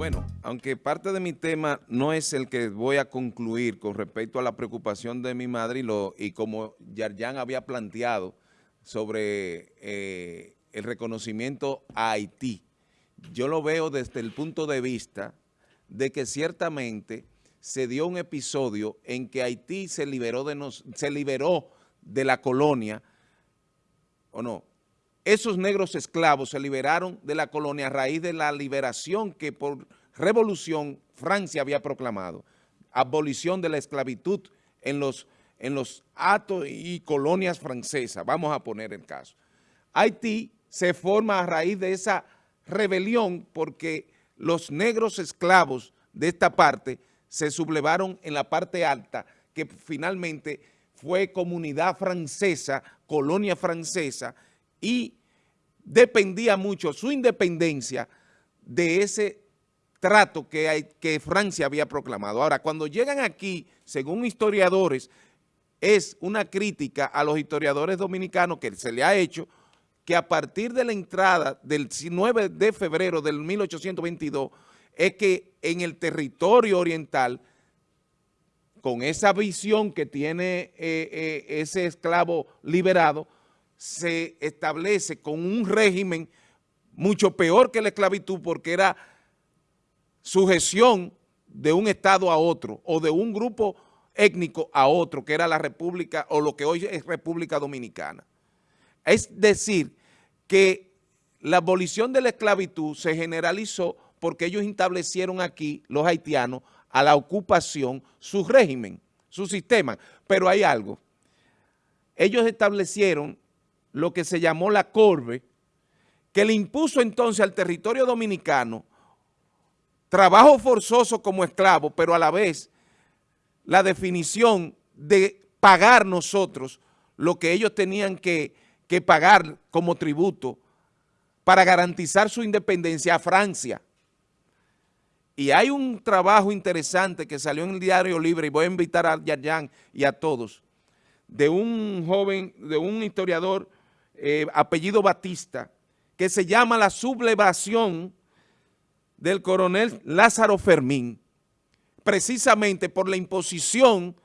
Bueno, aunque parte de mi tema no es el que voy a concluir con respecto a la preocupación de mi madre y, lo, y como Yarjan había planteado sobre eh, el reconocimiento a Haití, yo lo veo desde el punto de vista de que ciertamente se dio un episodio en que Haití se liberó de, nos, se liberó de la colonia, ¿o no?, esos negros esclavos se liberaron de la colonia a raíz de la liberación que por revolución Francia había proclamado, abolición de la esclavitud en los, en los atos y colonias francesas, vamos a poner el caso. Haití se forma a raíz de esa rebelión porque los negros esclavos de esta parte se sublevaron en la parte alta, que finalmente fue comunidad francesa, colonia francesa, y dependía mucho su independencia de ese trato que, hay, que Francia había proclamado. Ahora, cuando llegan aquí, según historiadores, es una crítica a los historiadores dominicanos que se le ha hecho que a partir de la entrada del 9 de febrero del 1822 es que en el territorio oriental, con esa visión que tiene eh, eh, ese esclavo liberado, se establece con un régimen mucho peor que la esclavitud porque era sujeción de un estado a otro o de un grupo étnico a otro, que era la República o lo que hoy es República Dominicana. Es decir, que la abolición de la esclavitud se generalizó porque ellos establecieron aquí, los haitianos, a la ocupación, su régimen, su sistema. Pero hay algo. Ellos establecieron lo que se llamó la Corbe, que le impuso entonces al territorio dominicano trabajo forzoso como esclavo, pero a la vez la definición de pagar nosotros lo que ellos tenían que, que pagar como tributo para garantizar su independencia a Francia. Y hay un trabajo interesante que salió en el Diario Libre, y voy a invitar a Yayan y a todos, de un joven, de un historiador eh, apellido Batista, que se llama la sublevación del coronel Lázaro Fermín, precisamente por la imposición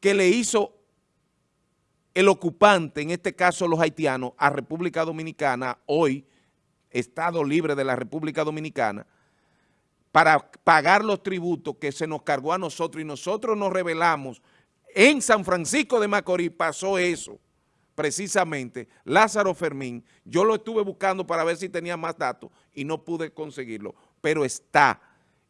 que le hizo el ocupante, en este caso los haitianos, a República Dominicana, hoy Estado Libre de la República Dominicana, para pagar los tributos que se nos cargó a nosotros y nosotros nos revelamos. En San Francisco de Macorís pasó eso precisamente Lázaro Fermín, yo lo estuve buscando para ver si tenía más datos y no pude conseguirlo, pero está.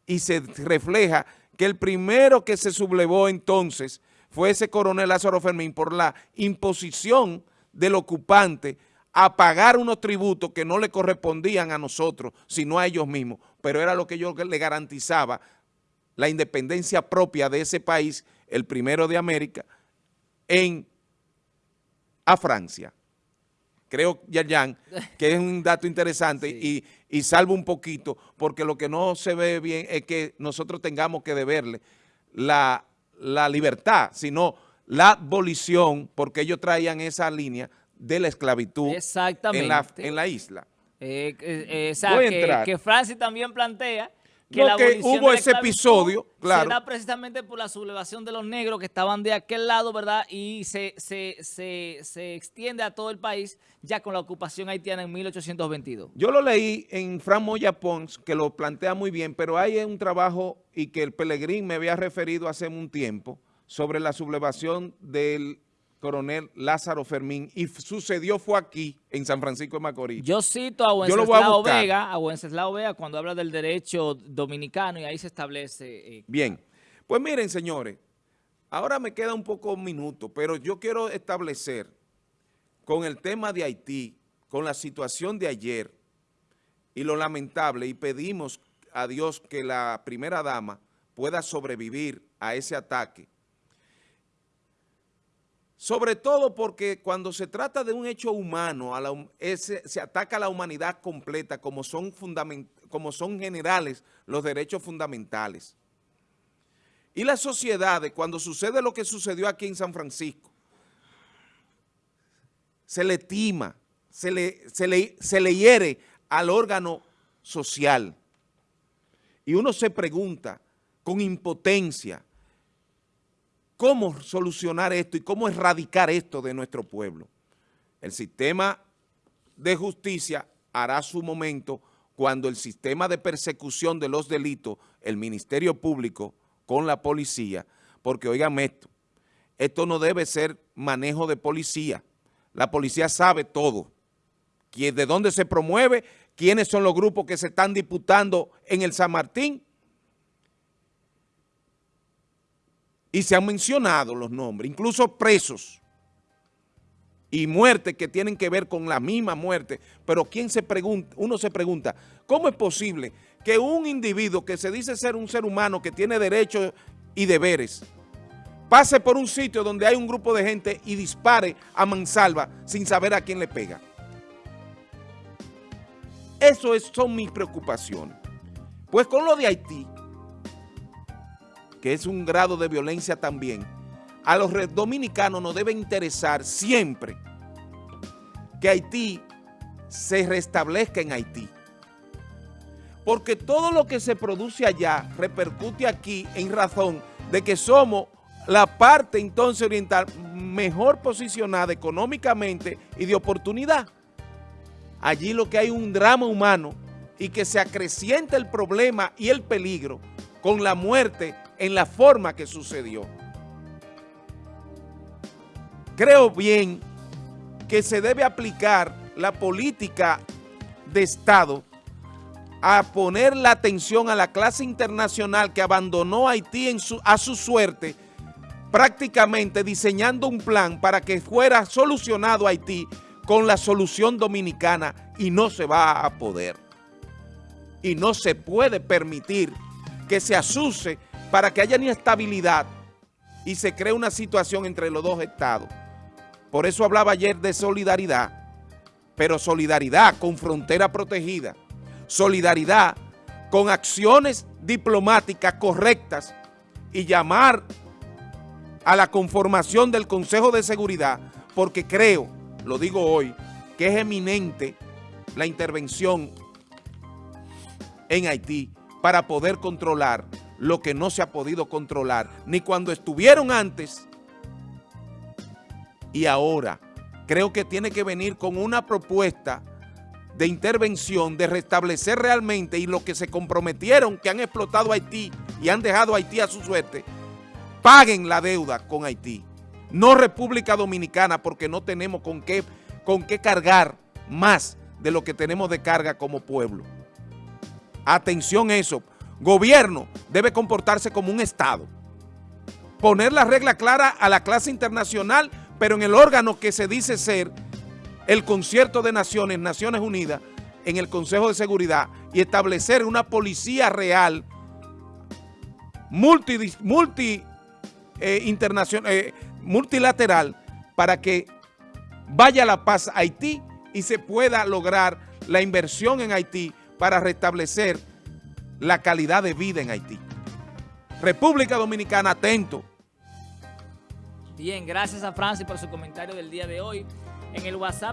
Y se refleja que el primero que se sublevó entonces fue ese coronel Lázaro Fermín por la imposición del ocupante a pagar unos tributos que no le correspondían a nosotros, sino a ellos mismos, pero era lo que yo le garantizaba la independencia propia de ese país, el primero de América, en a Francia. Creo, Yayan, que es un dato interesante y, y salvo un poquito, porque lo que no se ve bien es que nosotros tengamos que deberle la, la libertad, sino la abolición, porque ellos traían esa línea de la esclavitud En, la, en la isla. Eh, eh, que, que Francia también plantea que, hubo ese episodio, claro. Se precisamente por la sublevación de los negros que estaban de aquel lado, ¿verdad? Y se, se, se, se, extiende a todo el país ya con la ocupación haitiana en 1822. Yo lo leí en Fran Moya Pons, que lo plantea muy bien, pero hay un trabajo y que el Pelegrín me había referido hace un tiempo sobre la sublevación del coronel Lázaro Fermín, y sucedió fue aquí, en San Francisco de Macorís. Yo cito a Wenceslao Vega, a Wenceslao Vega cuando habla del derecho dominicano y ahí se establece... Eh, Bien, pues miren señores, ahora me queda un poco un minuto, pero yo quiero establecer con el tema de Haití, con la situación de ayer y lo lamentable, y pedimos a Dios que la primera dama pueda sobrevivir a ese ataque, sobre todo porque cuando se trata de un hecho humano, se ataca a la humanidad completa como son, como son generales los derechos fundamentales. Y las sociedades, cuando sucede lo que sucedió aquí en San Francisco, se le tima, se le, hiere al órgano social. Y uno se pregunta con impotencia, ¿cómo solucionar esto y cómo erradicar esto de nuestro pueblo? El sistema de justicia hará su momento cuando el sistema de persecución de los delitos, el Ministerio Público con la policía, porque oigan esto, esto no debe ser manejo de policía, la policía sabe todo, de dónde se promueve, quiénes son los grupos que se están disputando en el San Martín, y se han mencionado los nombres, incluso presos, y muertes que tienen que ver con la misma muerte, pero ¿quién se pregunta? uno se pregunta, ¿cómo es posible que un individuo que se dice ser un ser humano que tiene derechos y deberes, pase por un sitio donde hay un grupo de gente y dispare a mansalva sin saber a quién le pega? Eso son mis preocupaciones. Pues con lo de Haití, que es un grado de violencia también, a los dominicanos nos debe interesar siempre que Haití se restablezca en Haití. Porque todo lo que se produce allá repercute aquí en razón de que somos la parte entonces oriental mejor posicionada económicamente y de oportunidad. Allí lo que hay un drama humano y que se acrecienta el problema y el peligro con la muerte en la forma que sucedió creo bien que se debe aplicar la política de Estado a poner la atención a la clase internacional que abandonó Haití a su suerte, prácticamente diseñando un plan para que fuera solucionado Haití con la solución dominicana y no se va a poder. Y no se puede permitir que se asuse para que haya inestabilidad y se cree una situación entre los dos estados. Por eso hablaba ayer de solidaridad, pero solidaridad con frontera protegida, solidaridad con acciones diplomáticas correctas y llamar a la conformación del Consejo de Seguridad, porque creo, lo digo hoy, que es eminente la intervención en Haití para poder controlar lo que no se ha podido controlar, ni cuando estuvieron antes, y ahora. Creo que tiene que venir con una propuesta de intervención, de restablecer realmente y lo que se comprometieron que han explotado Haití y han dejado Haití a su suerte, paguen la deuda con Haití. No República Dominicana porque no tenemos con qué, con qué cargar más de lo que tenemos de carga como pueblo. Atención eso. Gobierno debe comportarse como un Estado. Poner la regla clara a la clase internacional pero en el órgano que se dice ser el concierto de naciones, Naciones Unidas, en el Consejo de Seguridad y establecer una policía real multi, multi eh, eh, multilateral para que vaya la paz a Haití y se pueda lograr la inversión en Haití para restablecer la calidad de vida en Haití. República Dominicana, atento. Bien, gracias a Francis por su comentario del día de hoy. En el WhatsApp